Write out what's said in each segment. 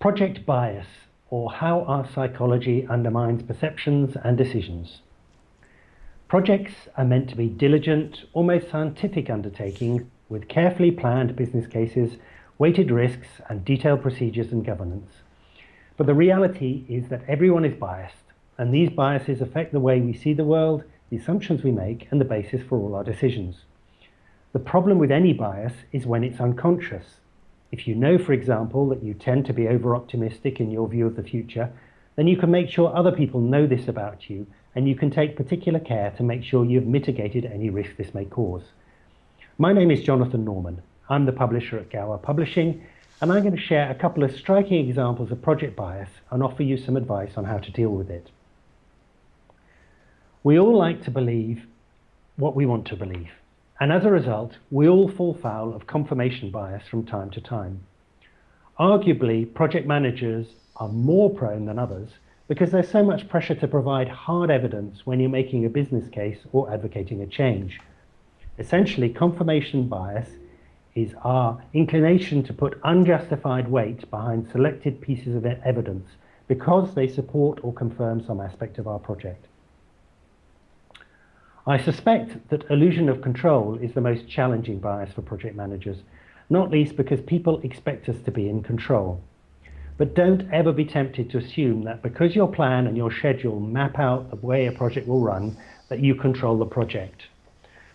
Project bias, or how our psychology undermines perceptions and decisions. Projects are meant to be diligent, almost scientific undertakings with carefully planned business cases, weighted risks, and detailed procedures and governance. But the reality is that everyone is biased, and these biases affect the way we see the world, the assumptions we make, and the basis for all our decisions. The problem with any bias is when it's unconscious. If you know, for example, that you tend to be over-optimistic in your view of the future, then you can make sure other people know this about you and you can take particular care to make sure you've mitigated any risk this may cause. My name is Jonathan Norman. I'm the publisher at Gower Publishing, and I'm going to share a couple of striking examples of project bias and offer you some advice on how to deal with it. We all like to believe what we want to believe, and as a result, we all fall foul of confirmation bias from time to time. Arguably, project managers are more prone than others because there's so much pressure to provide hard evidence when you're making a business case or advocating a change. Essentially, confirmation bias is our inclination to put unjustified weight behind selected pieces of evidence because they support or confirm some aspect of our project. I suspect that illusion of control is the most challenging bias for project managers, not least because people expect us to be in control. But don't ever be tempted to assume that because your plan and your schedule map out the way a project will run, that you control the project.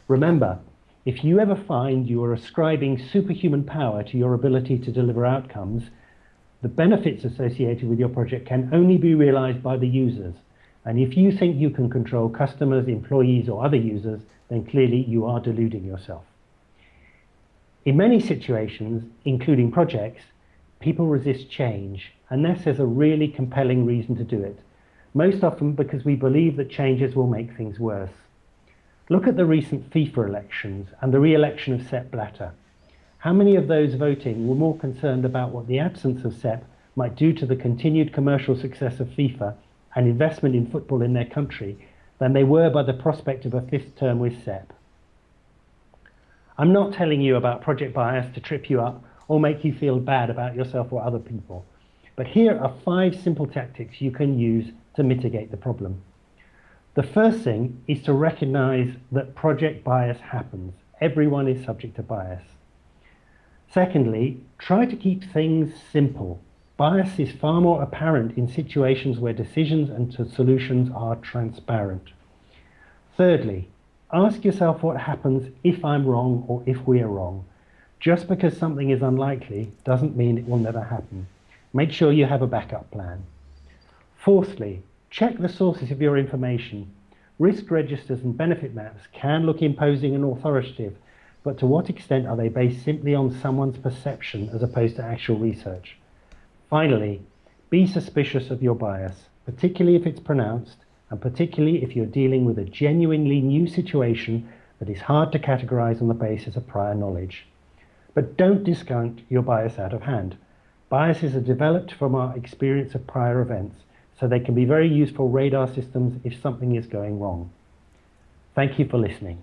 Remember, if you ever find you are ascribing superhuman power to your ability to deliver outcomes, the benefits associated with your project can only be realized by the users. And if you think you can control customers, employees, or other users, then clearly you are deluding yourself. In many situations, including projects, People resist change unless there's a really compelling reason to do it, most often because we believe that changes will make things worse. Look at the recent FIFA elections and the re-election of Sepp Blatter. How many of those voting were more concerned about what the absence of Sepp might do to the continued commercial success of FIFA and investment in football in their country than they were by the prospect of a fifth term with Sepp? I'm not telling you about project bias to trip you up or make you feel bad about yourself or other people. But here are five simple tactics you can use to mitigate the problem. The first thing is to recognize that project bias happens. Everyone is subject to bias. Secondly, try to keep things simple. Bias is far more apparent in situations where decisions and solutions are transparent. Thirdly, ask yourself what happens if I'm wrong or if we are wrong. Just because something is unlikely doesn't mean it will never happen. Make sure you have a backup plan. Fourthly, check the sources of your information. Risk registers and benefit maps can look imposing and authoritative, but to what extent are they based simply on someone's perception as opposed to actual research? Finally, be suspicious of your bias, particularly if it's pronounced, and particularly if you're dealing with a genuinely new situation that is hard to categorize on the basis of prior knowledge. But don't discount your bias out of hand. Biases are developed from our experience of prior events, so they can be very useful radar systems if something is going wrong. Thank you for listening.